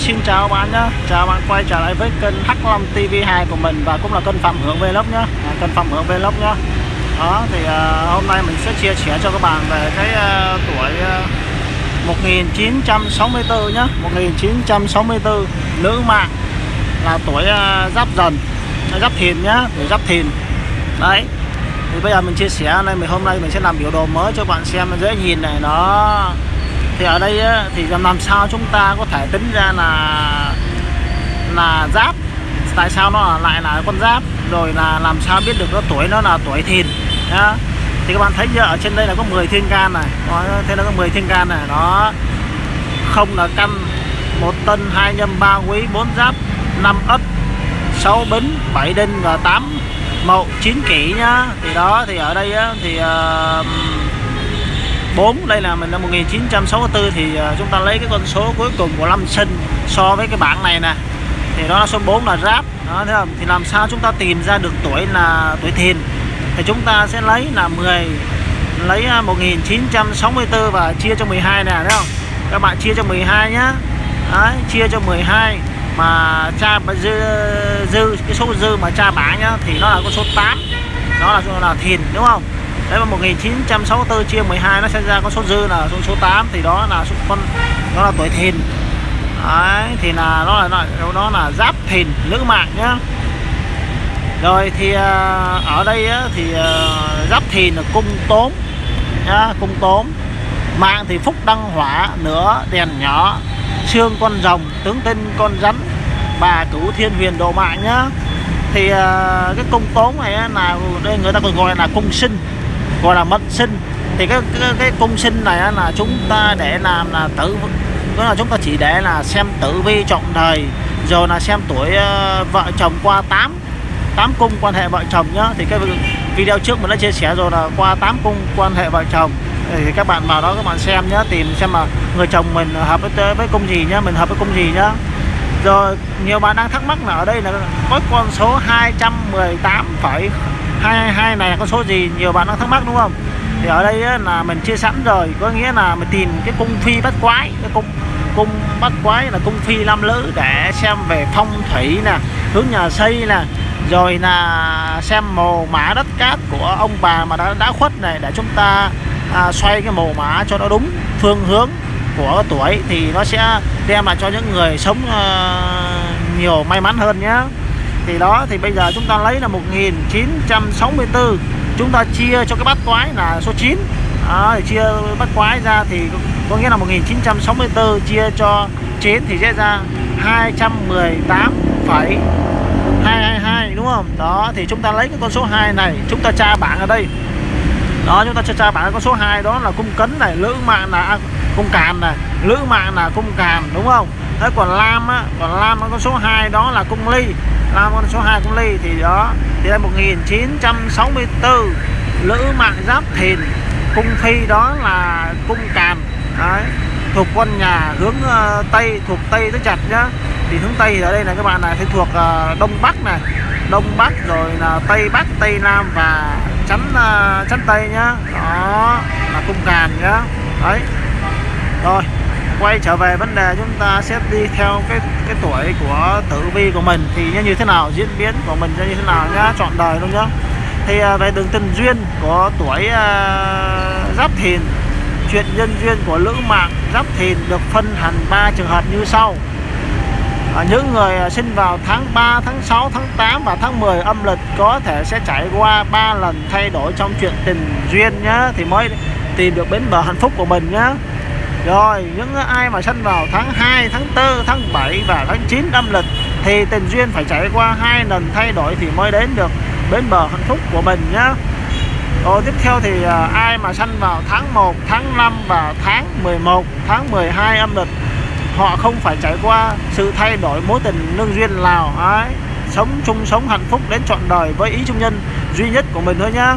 xin chào bạn nhé Chào bạn quay trở lại với kênh Hắc Long TV2 của mình Và cũng là kênh Phạm Hưởng Vlog nhé à, Kênh Phạm Hưởng Vlog nhé Đó thì à, hôm nay mình sẽ chia sẻ cho các bạn về cái à, tuổi à, 1964 nhé 1964 nữ mạng là tuổi à, giáp dần giáp thìn nhá tuổi giáp thìn. Đấy thì bây giờ mình chia sẻ này mình hôm nay mình sẽ làm biểu đồ mới cho bạn xem dễ nhìn này nó thì ở đây á, thì làm sao chúng ta có thể tính ra là là giáp? Tại sao nó lại là con giáp? Rồi là làm sao biết được nó tuổi nó là tuổi thìn? Nhá. Thì các bạn thấy giờ ở trên đây là có 10 thiên can này. Đó, thế là có 10 thiên can này. Nó không là căn một tân hai nhâm ba quý bốn giáp năm ất sáu bính bảy đinh và tám mậu chín kỷ nhá. Thì đó thì ở đây á, thì uh, 4 đây là mình năm 1964 thì à, chúng ta lấy cái con số cuối cùng của năm sinh so với cái bảng này nè. Thì đó là số 4 là ráp đó thấy không? Thì làm sao chúng ta tìm ra được tuổi là tuổi thìn? Thì chúng ta sẽ lấy là 10 lấy à, 1964 và chia cho 12 nè thấy không? Các bạn chia cho 12 nhá. Đấy, chia cho 12 mà cha dư, dư cái số dư mà cha bảng nhá thì nó là con số 8 đó là là thìn đúng không? Đấy mà 1964 chia 12 nó sẽ ra con số dư là số số 8 thì đó là số con đó là tuổi thìn. Đấy thì là nó là nó, nó là giáp thìn nữ mạng nhá. Rồi thì à, ở đây á, thì à, giáp thìn là cung tốn nhá cung tốn mạng thì phúc đăng hỏa nửa đèn nhỏ xương con rồng tướng tinh con rắn bà cửu thiên huyền độ mạng nhá. Thì à, cái cung tốn này là đây người ta còn gọi là cung sinh gọi là mệnh sinh. Thì cái cái, cái cung sinh này là chúng ta để làm là tử đó là chúng ta chỉ để là xem tử vi trọng đời rồi là xem tuổi ờ, vợ chồng qua 8 8 cung quan hệ vợ chồng nhá. Thì cái video trước mình đã chia sẻ rồi là qua 8 cung quan hệ vợ chồng. Thì các bạn vào đó các bạn xem nhá, tìm xem mà người chồng mình hợp với với cung gì nhá mình hợp với cung gì nhá. Rồi nhiều bạn đang thắc mắc là ở đây là có con số 218,222 này là con số gì? Nhiều bạn đang thắc mắc đúng không? Thì ở đây là mình chia sẵn rồi. Có nghĩa là mình tìm cái cung phi bắt quái. Cái cung cung bắt quái là cung phi nam lữ để xem về phong thủy nè hướng nhà xây nè rồi là xem mồ mã đất cát của ông bà mà đã đã khuất này để chúng ta à, xoay cái mồ mã cho nó đúng phương hướng của tuổi thì nó sẽ đem lại cho những người sống à, nhiều may mắn hơn nhé thì đó thì bây giờ chúng ta lấy là 1964 chúng ta chia cho cái bát quái là số 9 đó, thì chia bát quái ra thì có nghĩa là 1964 chia cho 9 thì sẽ ra 218,222 đúng không? Đó thì chúng ta lấy cái con số 2 này chúng ta tra bảng ở đây. Đó chúng ta cho tra bảng con số 2 đó là cung cấn này lữ mạng là à, cung càn này lữ mạng là cung càn đúng không? Thế còn lam á còn lam con số 2 đó là cung ly. Lam con số 2 cung ly thì đó thì năm 1964 lữ mạng giáp thìn cung phi đó là cung càn. Đấy thuộc quân nhà hướng uh, tây thuộc tây tới chặt nhá. Thì hướng tây ở đây là các bạn này thì thuộc uh, đông bắc này. Đông bắc rồi là tây bắc tây nam và chắn uh, chắn tây nhá. Đó là cung càn nhá. Đấy. Rồi quay trở về vấn đề chúng ta sẽ đi theo cái cái tuổi của tử vi của mình thì như thế nào diễn biến của mình như thế nào nhá chọn đời luôn nhá. Thì à, về đường tình duyên của tuổi uh, giáp thìn chuyện nhân duyên của lữ mạng giáp thìn được phân thành ba trường hợp như sau. À, những người à, sinh vào tháng 3, tháng 6, tháng 8 và tháng 10 âm lịch có thể sẽ trải qua 3 lần thay đổi trong chuyện tình duyên nhá thì mới tìm được bến bờ hạnh phúc của mình nhá rồi những ai mà sân vào tháng 2, tháng 4, tháng 7 và tháng 9 âm lịch thì tình duyên phải trải qua hai lần thay đổi thì mới đến được bến bờ hạnh phúc của mình nhá. Rồi tiếp theo thì à, ai mà sinh vào tháng 1, tháng 5 và tháng 11, tháng 12 âm lịch họ không phải trải qua sự thay đổi mối tình lương duyên nào ấy sống chung sống hạnh phúc đến trọn đời với ý trung nhân duy nhất của mình thôi nhá.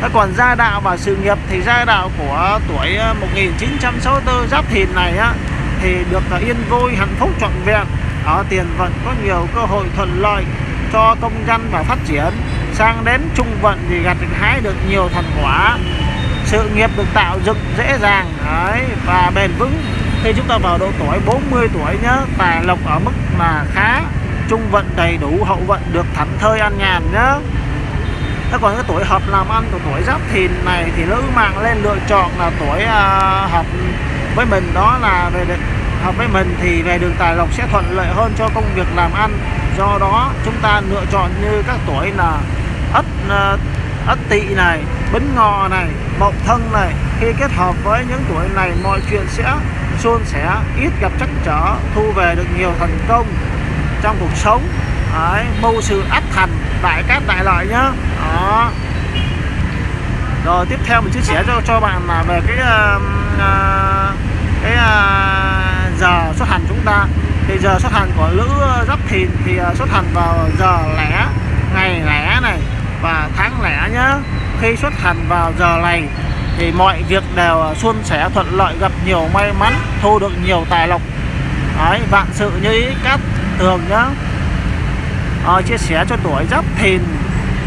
Thế còn gia đạo và sự nghiệp thì gia đạo của tuổi ờ, 1964 giáp thìn này á thì được ờ, yên vui hạnh phúc trọn vẹn. Ở tiền vận có nhiều cơ hội thuận lợi cho công dân và phát triển. Sang đến trung vận thì gặt hái được nhiều thành quả. Sự nghiệp được tạo dựng dễ dàng đấy, và bền vững. Khi chúng ta vào độ tuổi 40 tuổi nhớ tài lộc ở mức là khá trung vận đầy đủ hậu vận được thảnh thơi an nhàn nhé Thế còn cái tuổi hợp làm ăn của tuổi giáp thìn này thì nữ mạng lên lựa chọn là tuổi uh, hợp với mình. Đó là về hợp với mình thì về đường tài lộc sẽ thuận lợi hơn cho công việc làm ăn. Do đó chúng ta lựa chọn như các tuổi là ất uh, ất tỵ này bính ngọ này mậu thân này. Khi kết hợp với những tuổi này mọi chuyện sẽ suôn sẻ ít gặp trắc trở thu về được nhiều thành công trong cuộc sống. Đấy, mưu sự áp thành đại cát đại lợi nhá. Đó. Rồi tiếp theo mình chia sẻ cho cho bạn là về cái uh, cái uh, giờ xuất hành chúng ta. Thì giờ xuất hành của lữ giáp thìn thì uh, xuất hành vào giờ lẻ ngày lẻ này và tháng lẻ nhá. Khi xuất hành vào giờ này thì mọi việc đều suôn sẻ thuận lợi gặp nhiều may mắn thu được nhiều tài lộc. Đấy, vạn sự như ý cát tường nhá uh, chia sẻ cho tuổi giáp thìn.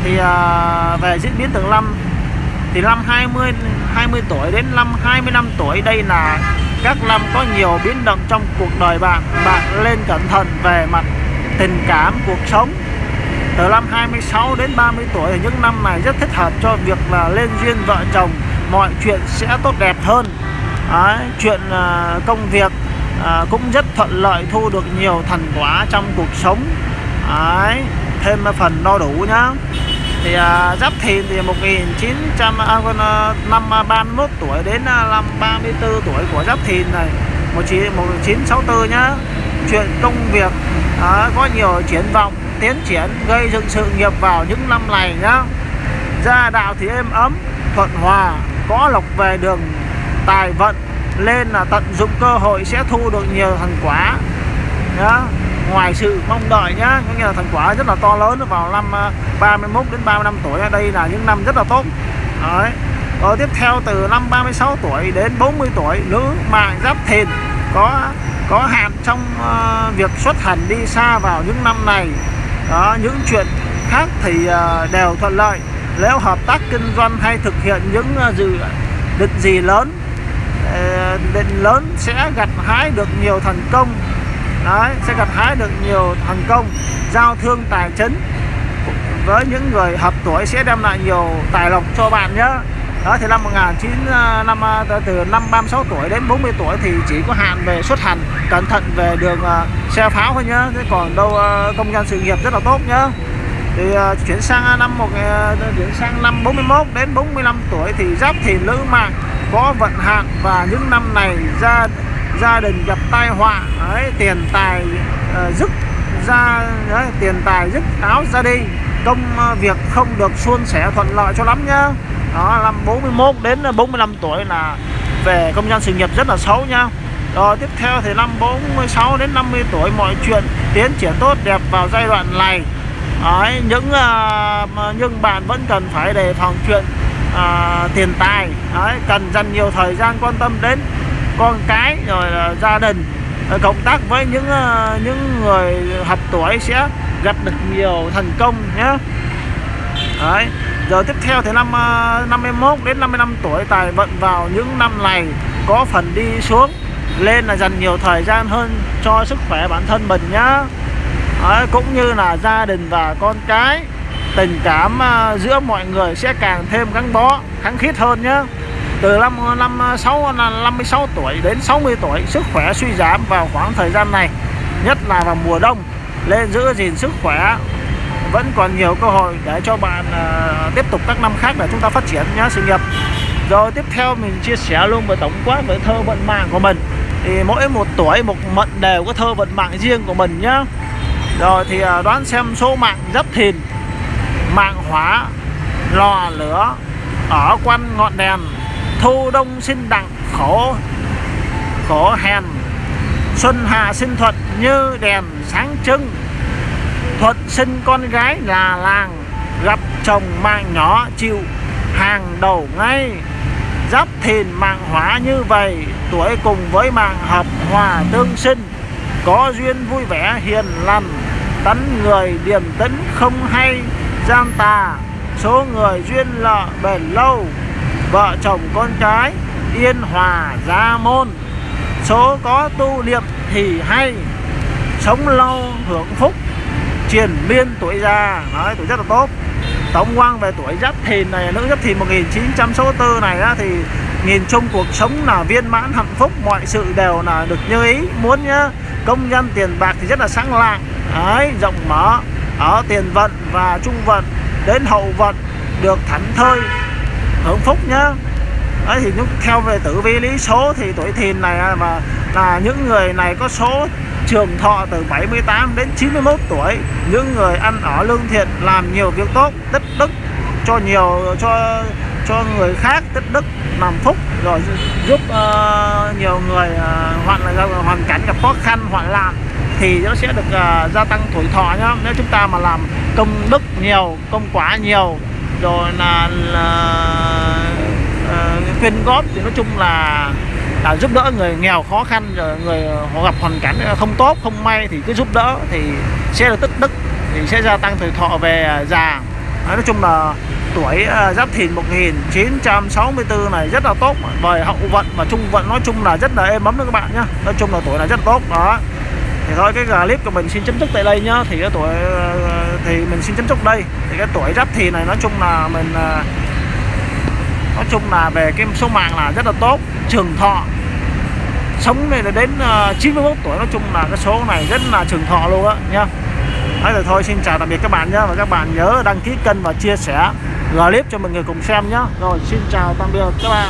Thì uh, về diễn biến từng năm thì năm 20 20 tuổi đến năm 25 tuổi đây là các năm có nhiều biến động trong cuộc đời bạn. Bạn lên cẩn thận về mặt tình cảm cuộc sống. Từ năm 26 đến 30 tuổi thì những năm này rất thích hợp cho việc là lên duyên vợ chồng. Mọi chuyện sẽ tốt đẹp hơn. Đấy, chuyện uh, công việc uh, cũng rất thuận lợi thu được nhiều thành quả trong cuộc sống. Đấy, thêm phần đo đủ nhá. Thì à, giáp thìn thì 1900 à, à, năm à, 31 tuổi đến à, năm 34 tuổi của giáp thìn này. 1964 nhá. Chuyện công việc à, có nhiều triển vọng tiến triển gây dựng sự nghiệp vào những năm này nhá. Gia đạo thì êm ấm thuận hòa có lộc về đường tài vận lên là tận dụng cơ hội sẽ thu được nhiều thành quả nhá ngoài sự mong đợi nhá có nghĩa là thành quả rất là to lớn vào năm à, 31 đến 35 tuổi. Đây là những năm rất là tốt. Đấy. Rồi tiếp theo từ năm 36 tuổi đến 40 tuổi nữ mạng giáp thìn có có hạn trong uh, việc xuất hành đi xa vào những năm này. Đó những chuyện khác thì uh, đều thuận lợi. Nếu hợp tác kinh doanh hay thực hiện những uh, dự định gì lớn uh, định lớn sẽ gặt hái được nhiều thành công đấy sẽ gặt hái được nhiều thành công giao thương tài chính với những người hợp tuổi sẽ đem lại nhiều tài lộc cho bạn nhé. Đó thì năm 19 à, năm à, từ năm 36 tuổi đến 40 tuổi thì chỉ có hạn về xuất hành cẩn thận về đường uh, xe pháo thôi nhá thế còn đâu uh, công nhân sự nghiệp rất là tốt nhá thì uh, chuyển sang năm một uh, chuyển sang năm 41 đến 45 tuổi thì giáp thì nữ mạng có vận hạn và những năm này ra gia đình gặp tai họa đấy, tiền tài ờ, uh, dứt ra đấy, tiền tài dứt áo ra đi công uh, việc không được suôn sẻ thuận lợi cho lắm nhá. Đó năm 41 đến ờ, 45 tuổi là về công nhân sự nghiệp rất là xấu nhá. Rồi tiếp theo thì năm 46 đến 50 tuổi mọi chuyện tiến triển tốt đẹp vào giai đoạn này. Đấy, những uh, nhưng bạn vẫn cần phải đề phòng chuyện uh, tiền tài. Đấy, cần dành nhiều thời gian quan tâm đến con cái rồi là gia đình ờ, cộng tác với những ờ, những người hợp tuổi sẽ gặp được nhiều thành công nhé Đấy. Giờ tiếp theo thì năm ờ, 51 đến 55 tuổi tài vận vào những năm này có phần đi xuống lên là dành nhiều thời gian hơn cho sức khỏe bản thân mình nhá Đấy, cũng như là gia đình và con cái tình cảm giữa mọi người sẽ càng thêm gắn bó kháng khít hơn nhé từ năm năm ờ, 6 56 tuổi đến 60 tuổi sức khỏe suy giảm vào khoảng thời gian này nhất là vào mùa đông. Nên giữ gìn sức khỏe vẫn còn nhiều cơ hội để cho bạn uh, tiếp tục các năm khác để chúng ta phát triển nhá sự nghiệp. Rồi tiếp theo mình chia sẻ luôn về tổng quát về thơ vận mạng của mình. Thì mỗi một tuổi một mệnh đều có thơ vận mạng riêng của mình nhá rồi thì uh, đoán xem số mạng giáp thìn mạng hỏa lò lửa ở quanh ngọn đèn thu đông sinh đặng khổ khổ hèn. Xuân hạ sinh thuận như đèn sáng trưng. Thuận sinh con gái là làng, gặp chồng mạng nhỏ chịu hàng đầu ngay. Giáp thìn mạng hỏa như vậy, tuổi cùng với mạng hợp hòa tương sinh. Có duyên vui vẻ hiền lành tấn người điềm tĩnh không hay. Gian tà, số người duyên lợ bền lâu vợ chồng con cái yên hòa gia môn. Số có tu niệm thì hay sống lâu hưởng phúc triền miên tuổi già. Nói tuổi rất là tốt. Tổng quan về tuổi giáp thìn này nữ giáp thìn 1964 này á, thì nhìn chung cuộc sống là viên mãn hạnh phúc mọi sự đều là được như ý. Muốn nhá công nhân tiền bạc thì rất là sáng lạng. Ấy rộng mở ở tiền vận và trung vận đến hậu vận được thảnh thơi hưởng phúc nhá. Đấy thì theo về tử vi lý số thì tuổi thìn này mà là những người này có số trường thọ từ 78 đến 91 tuổi. Những người ăn ở lương thiện làm nhiều việc tốt tích đức cho nhiều cho cho người khác tích đức làm phúc rồi giúp uh, nhiều người ờ, uh, là hoàn cảnh gặp khó khăn hoạn nạn thì nó sẽ được uh, gia tăng tuổi thọ nhá. Nếu chúng ta mà làm công đức nhiều công quả nhiều rồi là, là ờ, uh, quyên góp thì nói chung là là giúp đỡ người nghèo khó khăn rồi người họ gặp hoàn cảnh không tốt không may thì cứ giúp đỡ thì sẽ được tích đức thì sẽ gia tăng tuổi thọ về già. Nói chung là tuổi ờ, giáp thìn 1964 này rất là tốt về hậu vận và trung vận nói chung là rất là êm ấm đó các bạn nhá. Nói chung là tuổi này rất tốt đó. Thì thôi cái clip của mình xin chấm dứt tại đây nhá. Thì cái tuổi ờ, thì mình xin chấm dứt đây. Thì cái tuổi giáp thì này, nói chung là mình à, nói chung là về cái số mạng là rất là tốt. Trường thọ, sống này là đến à, 91 tuổi, nói chung là cái số này rất là trường thọ luôn á nha Đấy rồi thôi, xin chào tạm biệt các bạn nhé và các bạn nhớ đăng ký kênh và chia sẻ clip cho mọi người cùng xem nhé rồi, xin chào, tạm biệt các bạn.